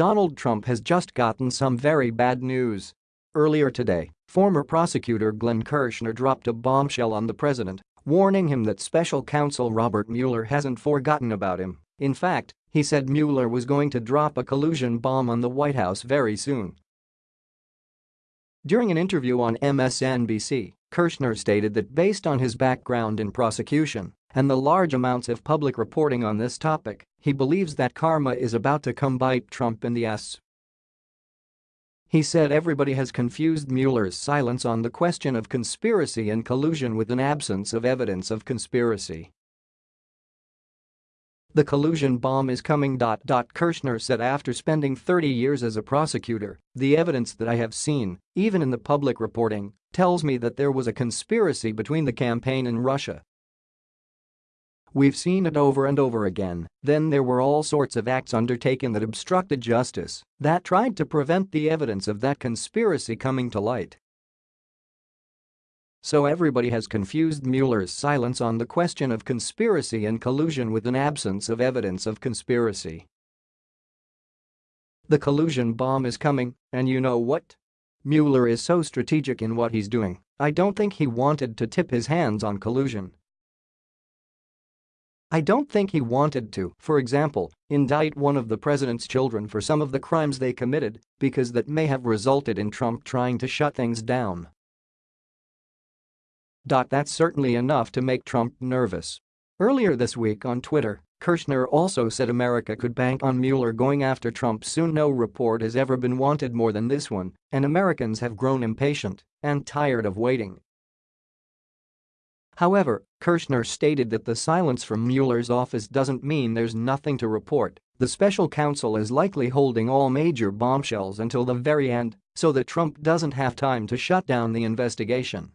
Donald Trump has just gotten some very bad news. Earlier today, former prosecutor Glenn Kirschner dropped a bombshell on the president, warning him that special counsel Robert Mueller hasn't forgotten about him. In fact, he said Mueller was going to drop a collusion bomb on the White House very soon. During an interview on MSNBC, Kirschner stated that based on his background in prosecution and the large amounts of public reporting on this topic, he believes that karma is about to come bite Trump in the ass. He said everybody has confused Mueller's silence on the question of conspiracy and collusion with an absence of evidence of conspiracy. The collusion bomb is coming. Kirschner said after spending 30 years as a prosecutor, the evidence that I have seen, even in the public reporting, tells me that there was a conspiracy between the campaign and Russia We've seen it over and over again, then there were all sorts of acts undertaken that obstructed justice, that tried to prevent the evidence of that conspiracy coming to light. So everybody has confused Mueller's silence on the question of conspiracy and collusion with an absence of evidence of conspiracy. The collusion bomb is coming, and you know what? Mueller is so strategic in what he's doing, I don't think he wanted to tip his hands on collusion. I don't think he wanted to, for example, indict one of the president's children for some of the crimes they committed because that may have resulted in Trump trying to shut things down. That's certainly enough to make Trump nervous. Earlier this week on Twitter, Kirschner also said America could bank on Mueller going after Trump soon no report has ever been wanted more than this one, and Americans have grown impatient and tired of waiting. However, Kirschner stated that the silence from Mueller's office doesn't mean there's nothing to report. The special counsel is likely holding all major bombshells until the very end so that Trump doesn't have time to shut down the investigation.